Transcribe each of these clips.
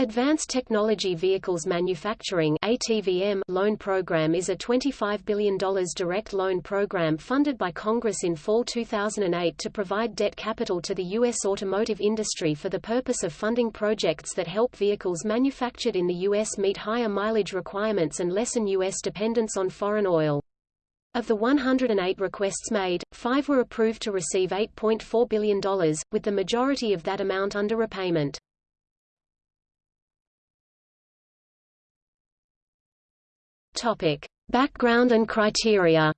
Advanced Technology Vehicles Manufacturing ATVM loan program is a $25 billion direct loan program funded by Congress in fall 2008 to provide debt capital to the U.S. automotive industry for the purpose of funding projects that help vehicles manufactured in the U.S. meet higher mileage requirements and lessen U.S. dependence on foreign oil. Of the 108 requests made, five were approved to receive $8.4 billion, with the majority of that amount under repayment. Topic: Background and criteria.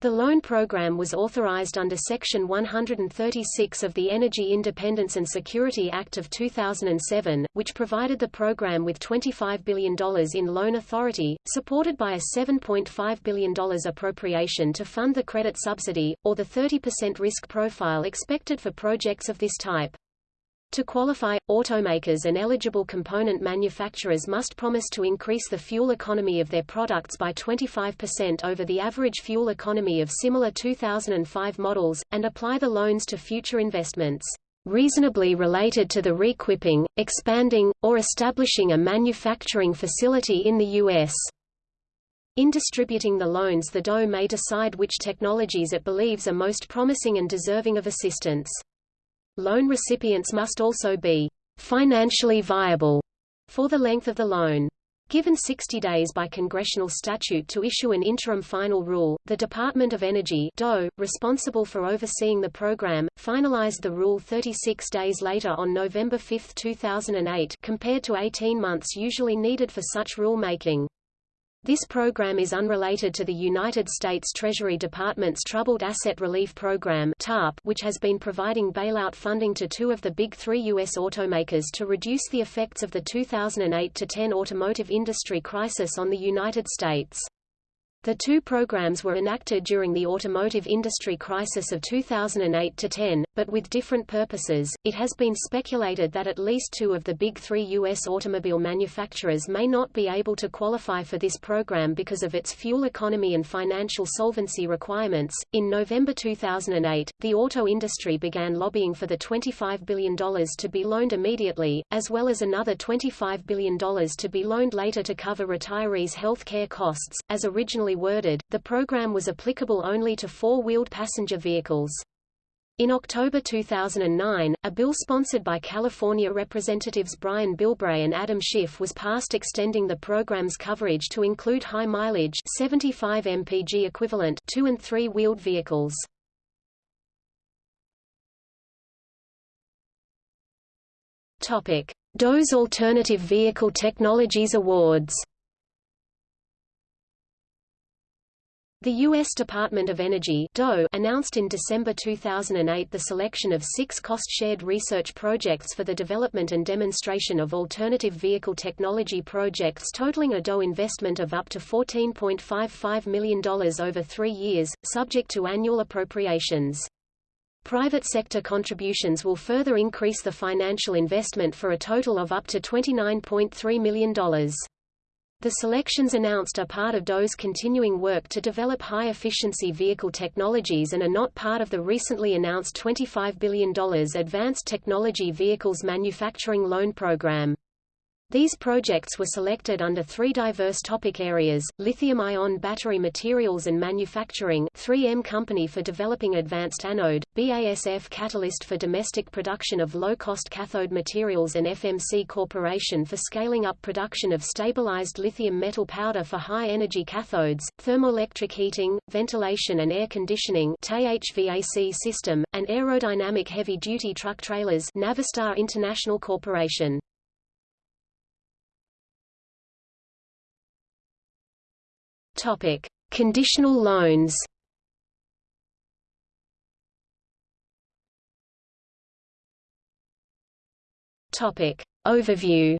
The loan program was authorized under Section 136 of the Energy Independence and Security Act of 2007, which provided the program with $25 billion in loan authority, supported by a $7.5 billion appropriation to fund the credit subsidy, or the 30% risk profile expected for projects of this type. To qualify, automakers and eligible component manufacturers must promise to increase the fuel economy of their products by 25% over the average fuel economy of similar 2005 models, and apply the loans to future investments reasonably related to the reequipping, expanding, or establishing a manufacturing facility in the U.S. In distributing the loans the DOE may decide which technologies it believes are most promising and deserving of assistance. Loan recipients must also be financially viable for the length of the loan. Given 60 days by congressional statute to issue an interim final rule, the Department of Energy DOE, responsible for overseeing the program, finalized the rule 36 days later on November 5, 2008 compared to 18 months usually needed for such rulemaking. This program is unrelated to the United States Treasury Department's Troubled Asset Relief Program TARP, which has been providing bailout funding to two of the big three U.S. automakers to reduce the effects of the 2008-10 automotive industry crisis on the United States. The two programs were enacted during the automotive industry crisis of 2008-10, but with different purposes. It has been speculated that at least two of the big three U.S. automobile manufacturers may not be able to qualify for this program because of its fuel economy and financial solvency requirements. In November 2008, the auto industry began lobbying for the $25 billion to be loaned immediately, as well as another $25 billion to be loaned later to cover retirees' health care costs, as originally worded, the program was applicable only to four-wheeled passenger vehicles. In October 2009, a bill sponsored by California Representatives Brian Bilbray and Adam Schiff was passed extending the program's coverage to include high-mileage 75 mpg equivalent two- and three-wheeled vehicles. Topic: DOE's Alternative Vehicle Technologies Awards The U.S. Department of Energy DOE announced in December 2008 the selection of six cost-shared research projects for the development and demonstration of alternative vehicle technology projects totaling a DOE investment of up to $14.55 million over three years, subject to annual appropriations. Private sector contributions will further increase the financial investment for a total of up to $29.3 million. The selections announced are part of DOE's continuing work to develop high-efficiency vehicle technologies and are not part of the recently announced $25 billion Advanced Technology Vehicles Manufacturing Loan Program. These projects were selected under three diverse topic areas, lithium-ion battery materials and manufacturing 3M Company for developing advanced anode, BASF Catalyst for domestic production of low-cost cathode materials and FMC Corporation for scaling up production of stabilized lithium metal powder for high-energy cathodes, thermoelectric heating, ventilation and air conditioning THVAC system, and aerodynamic heavy-duty truck trailers Navistar International Corporation. Topic: Conditional loans. Topic: Overview.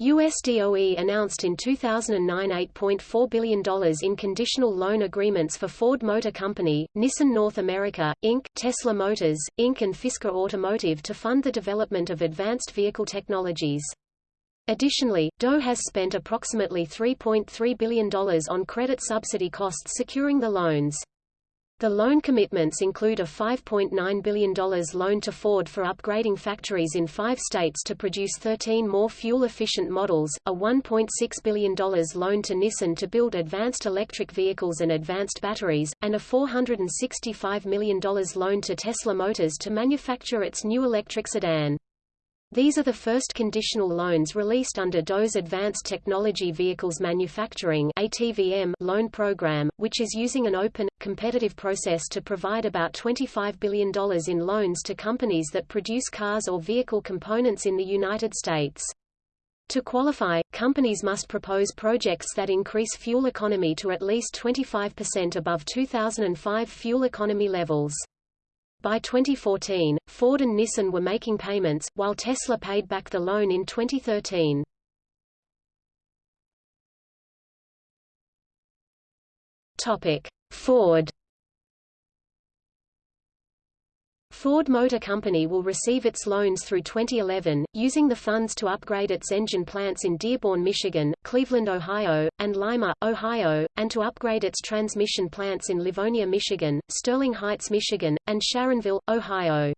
USDOE announced in 2009 $8.4 billion in conditional loan agreements for Ford Motor Company, Nissan North America, Inc., Tesla Motors, Inc. and Fisker Automotive to fund the development of advanced vehicle technologies. Additionally, DOE has spent approximately $3.3 billion on credit subsidy costs securing the loans. The loan commitments include a $5.9 billion loan to Ford for upgrading factories in five states to produce 13 more fuel-efficient models, a $1.6 billion loan to Nissan to build advanced electric vehicles and advanced batteries, and a $465 million loan to Tesla Motors to manufacture its new electric sedan. These are the first conditional loans released under DOE's Advanced Technology Vehicles Manufacturing ATVM loan program, which is using an open, competitive process to provide about $25 billion in loans to companies that produce cars or vehicle components in the United States. To qualify, companies must propose projects that increase fuel economy to at least 25% above 2005 fuel economy levels. By 2014, Ford and Nissan were making payments, while Tesla paid back the loan in 2013. Topic: Ford Ford Motor Company will receive its loans through 2011, using the funds to upgrade its engine plants in Dearborn, Michigan, Cleveland, Ohio, and Lima, Ohio, and to upgrade its transmission plants in Livonia, Michigan, Sterling Heights, Michigan, and Sharonville, Ohio.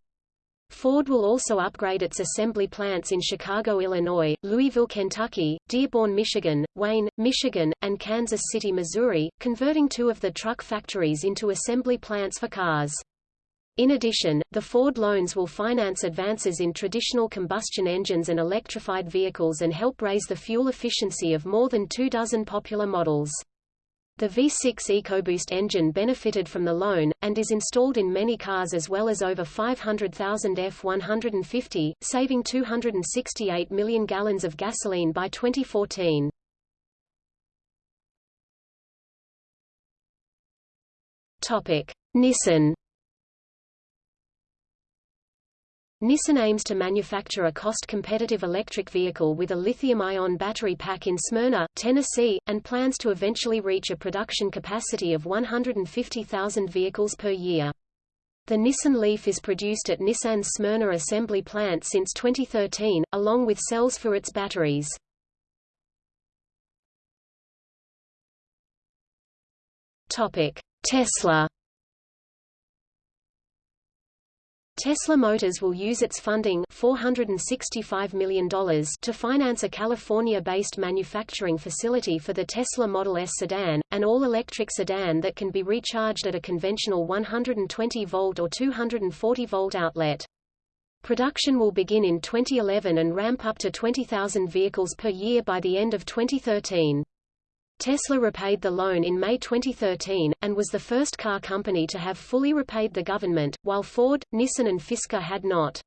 Ford will also upgrade its assembly plants in Chicago, Illinois, Louisville, Kentucky, Dearborn, Michigan, Wayne, Michigan, and Kansas City, Missouri, converting two of the truck factories into assembly plants for cars. In addition, the Ford loans will finance advances in traditional combustion engines and electrified vehicles and help raise the fuel efficiency of more than two dozen popular models. The V6 EcoBoost engine benefited from the loan, and is installed in many cars as well as over 500,000 F-150, saving 268 million gallons of gasoline by 2014. Nissan Nissan aims to manufacture a cost-competitive electric vehicle with a lithium-ion battery pack in Smyrna, Tennessee, and plans to eventually reach a production capacity of 150,000 vehicles per year. The Nissan Leaf is produced at Nissan's Smyrna assembly plant since 2013, along with cells for its batteries. Tesla Tesla Motors will use its funding $465 million to finance a California-based manufacturing facility for the Tesla Model S sedan, an all-electric sedan that can be recharged at a conventional 120-volt or 240-volt outlet. Production will begin in 2011 and ramp up to 20,000 vehicles per year by the end of 2013. Tesla repaid the loan in May 2013, and was the first car company to have fully repaid the government, while Ford, Nissan and Fisker had not.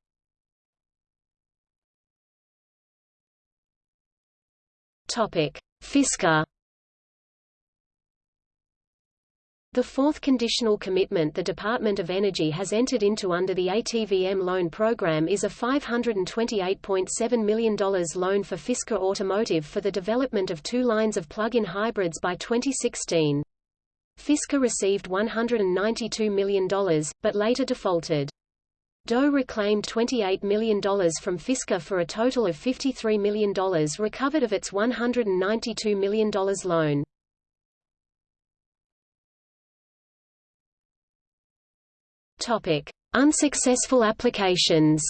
Fisker The fourth conditional commitment the Department of Energy has entered into under the ATVM loan program is a $528.7 million loan for Fisker Automotive for the development of two lines of plug-in hybrids by 2016. Fisker received $192 million, but later defaulted. DOE reclaimed $28 million from Fisker for a total of $53 million recovered of its $192 million loan. Topic: Unsuccessful applications.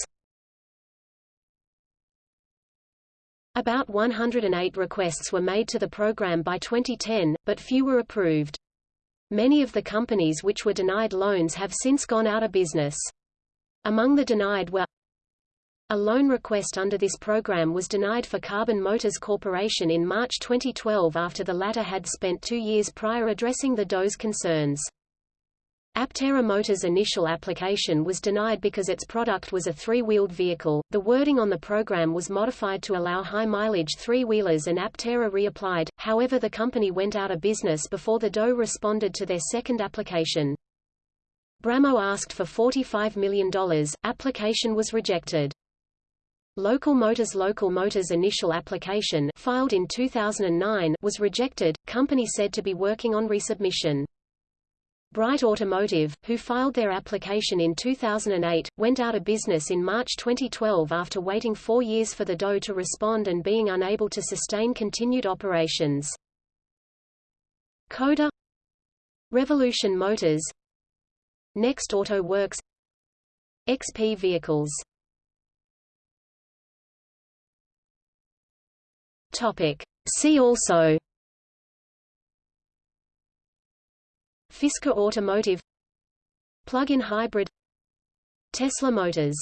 About 108 requests were made to the program by 2010, but few were approved. Many of the companies which were denied loans have since gone out of business. Among the denied were a loan request under this program was denied for Carbon Motors Corporation in March 2012 after the latter had spent two years prior addressing the DOE's concerns. Aptera Motors' initial application was denied because its product was a three-wheeled vehicle. The wording on the program was modified to allow high-mileage three-wheelers and Aptera reapplied, however the company went out of business before the DOE responded to their second application. Brammo asked for $45 million, application was rejected. Local Motors Local Motors' initial application filed in 2009 was rejected, company said to be working on resubmission. Bright Automotive, who filed their application in 2008, went out of business in March 2012 after waiting four years for the DOE to respond and being unable to sustain continued operations. Coda Revolution Motors Next Auto Works XP vehicles Topic. See also Fisker Automotive. Plug-in hybrid. Tesla Motors